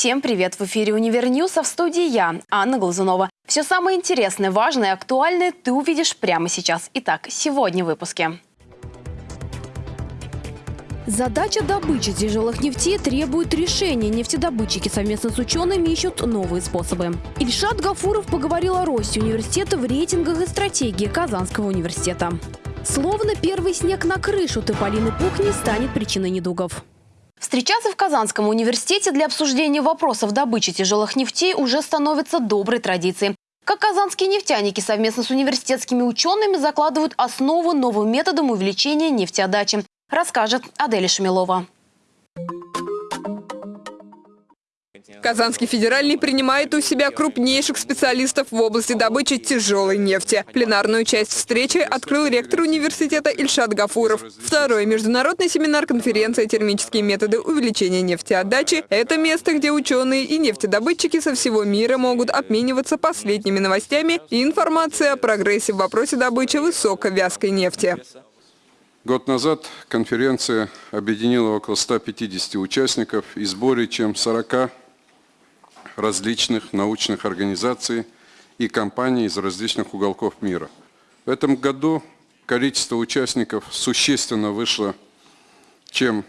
Всем привет! В эфире «Универньюз», а в студии я, Анна Глазунова. Все самое интересное, важное и актуальное ты увидишь прямо сейчас. Итак, сегодня в выпуске. Задача добычи тяжелых нефтей требует решения. Нефтедобытчики совместно с учеными ищут новые способы. Ильшат Гафуров поговорил о росте университета в рейтингах и стратегии Казанского университета. Словно первый снег на крышу Тополиный пух не станет причиной недугов. Встречаться в Казанском университете для обсуждения вопросов добычи тяжелых нефтей уже становится доброй традицией. Как казанские нефтяники совместно с университетскими учеными закладывают основу новым методом увеличения нефтеотдачи, расскажет Аделя Шамилова. Казанский федеральный принимает у себя крупнейших специалистов в области добычи тяжелой нефти. Пленарную часть встречи открыл ректор университета Ильшат Гафуров. Второй международный семинар конференция «Термические методы увеличения нефтеотдачи» – это место, где ученые и нефтедобытчики со всего мира могут обмениваться последними новостями и информацией о прогрессе в вопросе добычи высоковязкой нефти. Год назад конференция объединила около 150 участников из более чем 40 различных научных организаций и компаний из различных уголков мира. В этом году количество участников существенно вышло, чем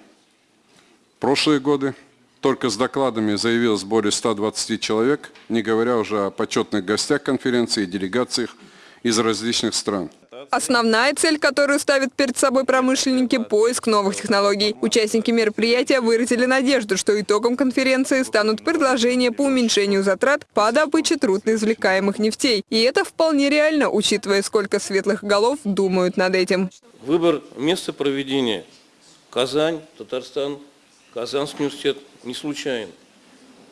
прошлые годы. Только с докладами заявилось более 120 человек, не говоря уже о почетных гостях конференции и делегациях из различных стран. Основная цель, которую ставят перед собой промышленники – поиск новых технологий. Участники мероприятия выразили надежду, что итогом конференции станут предложения по уменьшению затрат по добыче трудноизвлекаемых нефтей. И это вполне реально, учитывая, сколько светлых голов думают над этим. Выбор места проведения – Казань, Татарстан, Казанский университет – не случайен.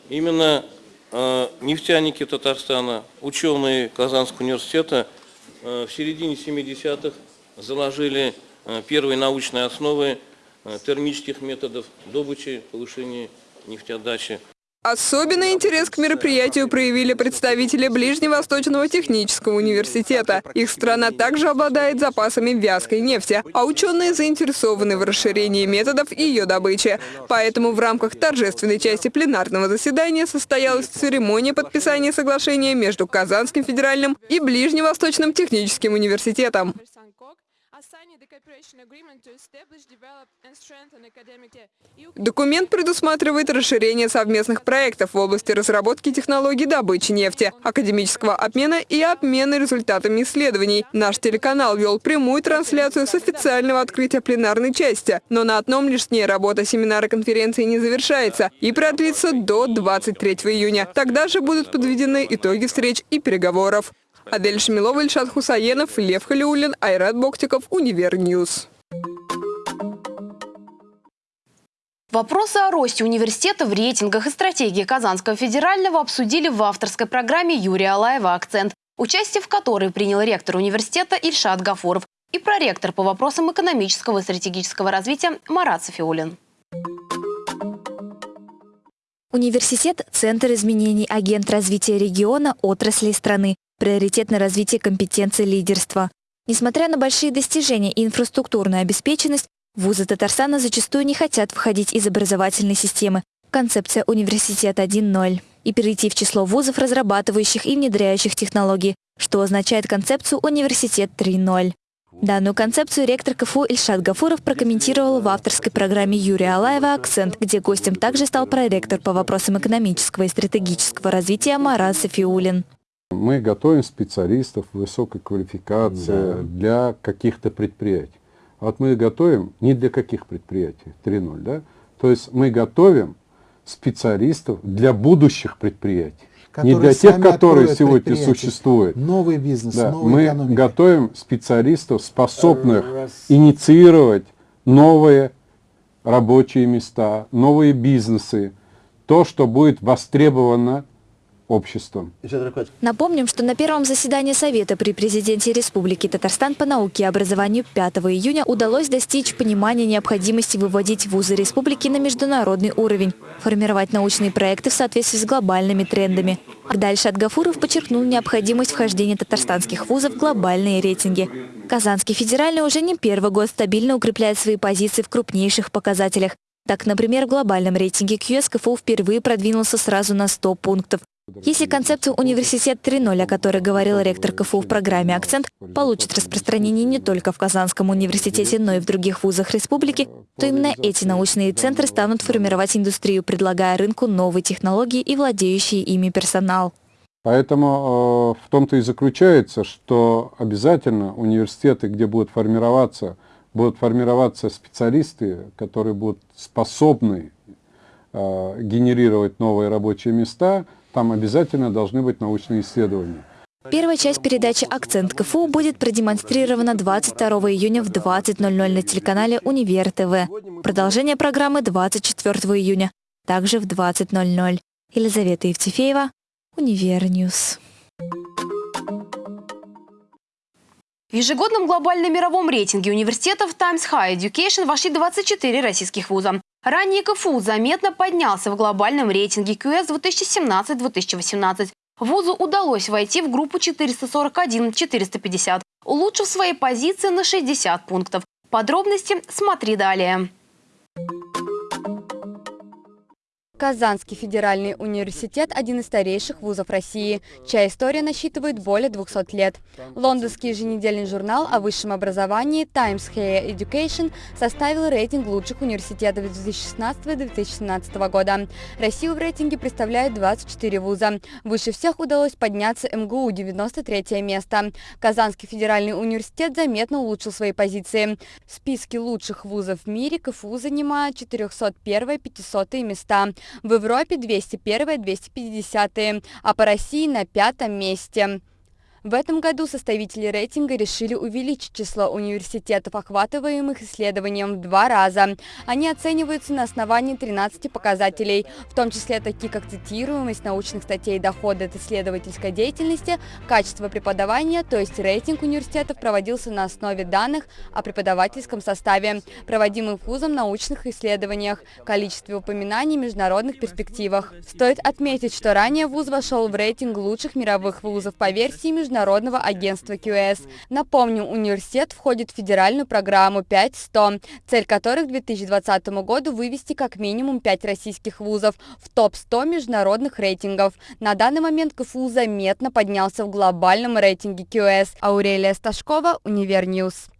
Именно э, нефтяники Татарстана, ученые Казанского университета – в середине 70-х заложили э, первые научные основы э, термических методов добычи, повышения нефтеотдачи. Особенный интерес к мероприятию проявили представители Ближневосточного технического университета. Их страна также обладает запасами вязкой нефти, а ученые заинтересованы в расширении методов ее добычи. Поэтому в рамках торжественной части пленарного заседания состоялась церемония подписания соглашения между Казанским федеральным и Ближневосточным техническим университетом. Документ предусматривает расширение совместных проектов в области разработки технологий добычи нефти, академического обмена и обмена результатами исследований. Наш телеканал вел прямую трансляцию с официального открытия пленарной части, но на одном лишь дне работа семинара конференции не завершается и продлится до 23 июня. Тогда же будут подведены итоги встреч и переговоров. Адель Шмилова, Ильшат Хусаенов, Лев Халиулин, Айрат Боктиков, Универньюз. Вопросы о росте университета в рейтингах и стратегии Казанского федерального обсудили в авторской программе Юрия Алаева «Акцент», участие в которой принял ректор университета Ильшат Гафуров и проректор по вопросам экономического и стратегического развития Марат Софиулин. Университет – центр изменений, агент развития региона, отрасли страны, приоритет на развитие компетенции лидерства. Несмотря на большие достижения и инфраструктурную обеспеченность, вузы Татарстана зачастую не хотят входить из образовательной системы. Концепция «Университет 1.0» и перейти в число вузов, разрабатывающих и внедряющих технологии, что означает концепцию «Университет 3.0». Данную концепцию ректор КФУ Ильшат Гафуров прокомментировал в авторской программе Юрия Алаева «Акцент», где гостем также стал проректор по вопросам экономического и стратегического развития Марат Софиулин. Мы готовим специалистов высокой квалификации да. для каких-то предприятий. А вот мы готовим не для каких предприятий, 3.0, да? То есть мы готовим специалистов для будущих предприятий не для тех, которые сегодня существуют. Новый бизнес, да, новая Мы экономика. готовим специалистов, способных Раз. инициировать новые рабочие места, новые бизнесы, то, что будет востребовано обществом. Напомним, что на первом заседании Совета при президенте Республики Татарстан по науке и образованию 5 июня удалось достичь понимания необходимости выводить вузы республики на международный уровень, формировать научные проекты в соответствии с глобальными трендами. Дальше Адгафуров подчеркнул необходимость вхождения татарстанских вузов в глобальные рейтинги. Казанский федеральный уже не первый год стабильно укрепляет свои позиции в крупнейших показателях. Так, например, в глобальном рейтинге QS КФУ впервые продвинулся сразу на 100 пунктов. Если концепция «Университет 3.0», о которой говорил ректор КФУ в программе «Акцент», получит распространение не только в Казанском университете, но и в других вузах республики, то именно эти научные центры станут формировать индустрию, предлагая рынку новые технологии и владеющий ими персонал. Поэтому э, в том-то и заключается, что обязательно университеты, где будут формироваться, будут формироваться специалисты, которые будут способны э, генерировать новые рабочие места, там обязательно должны быть научные исследования. Первая часть передачи «Акцент КФУ» будет продемонстрирована 22 июня в 20.00 на телеканале «Универ ТВ». Продолжение программы 24 июня, также в 20.00. Елизавета Евтефеева, Универньюз. В ежегодном глобальном мировом рейтинге университетов Times High Education вошли 24 российских вуза. Ранее КФУ заметно поднялся в глобальном рейтинге QS 2017-2018. Вузу удалось войти в группу 441-450, улучшив свои позиции на 60 пунктов. Подробности смотри далее. Казанский федеральный университет – один из старейших вузов России, чья история насчитывает более 200 лет. Лондонский еженедельный журнал о высшем образовании Times Higher Education составил рейтинг лучших университетов 2016-2017 года. Россию в рейтинге представляет 24 вуза. Выше всех удалось подняться МГУ – 93 место. Казанский федеральный университет заметно улучшил свои позиции. В списке лучших вузов в мире КФУ занимает 401-500 места в Европе 201-250, а по России на пятом месте. В этом году составители рейтинга решили увеличить число университетов, охватываемых исследованием в два раза. Они оцениваются на основании 13 показателей, в том числе такие как цитируемость научных статей, доходы от исследовательской деятельности, качество преподавания, то есть рейтинг университетов проводился на основе данных о преподавательском составе, проводимых вузом научных исследованиях, количестве упоминаний в международных перспективах. Стоит отметить, что ранее вуз вошел в рейтинг лучших мировых вузов по версии международных Международного агентства QS. Напомню, университет входит в федеральную программу 5-100, цель которых к 2020 году вывести как минимум 5 российских вузов в топ-100 международных рейтингов. На данный момент КФУ заметно поднялся в глобальном рейтинге QS. Аурелия Сташкова, Универньюз.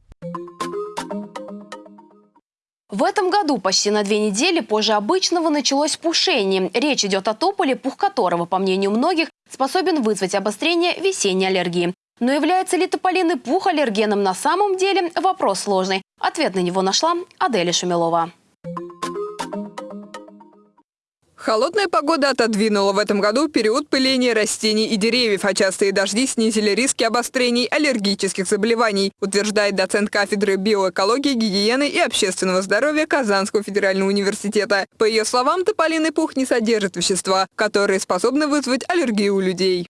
В этом году почти на две недели позже обычного началось пушение. Речь идет о тополе, пух которого, по мнению многих, способен вызвать обострение весенней аллергии. Но является ли тополиный пух аллергеном на самом деле – вопрос сложный. Ответ на него нашла Аделя Шумилова. Холодная погода отодвинула в этом году период пыления растений и деревьев, а частые дожди снизили риски обострений аллергических заболеваний, утверждает доцент кафедры биоэкологии, гигиены и общественного здоровья Казанского федерального университета. По ее словам, тополиный пух не содержит вещества, которые способны вызвать аллергию у людей.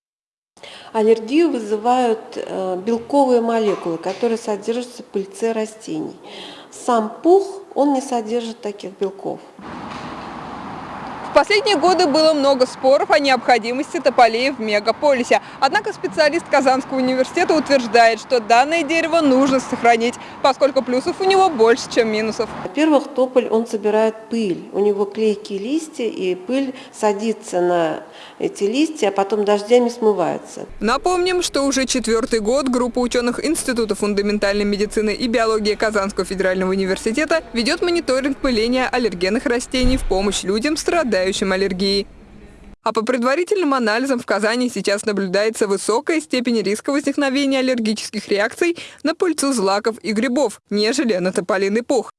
Аллергию вызывают э, белковые молекулы, которые содержатся в пыльце растений. Сам пух, он не содержит таких белков. В последние годы было много споров о необходимости тополей в мегаполисе. Однако специалист Казанского университета утверждает, что данное дерево нужно сохранить, поскольку плюсов у него больше, чем минусов. Во-первых, тополь, он собирает пыль. У него клейкие листья, и пыль садится на эти листья, а потом дождями смывается. Напомним, что уже четвертый год группа ученых Института фундаментальной медицины и биологии Казанского федерального университета ведет мониторинг пыления аллергенных растений в помощь людям, страдающим страдающим аллергией. А по предварительным анализам в Казани сейчас наблюдается высокая степень риска возникновения аллергических реакций на пыльцу злаков и грибов, нежели на тополиный пух.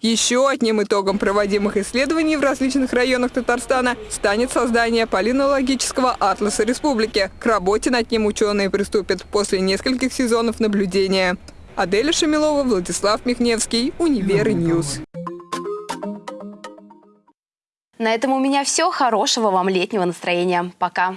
Еще одним итогом проводимых исследований в различных районах Татарстана станет создание полинологического атласа республики. К работе над ним ученые приступят после нескольких сезонов наблюдения. Аделя Шамилова, Владислав Михневский, Универньюз. На этом у меня все. Хорошего вам летнего настроения. Пока.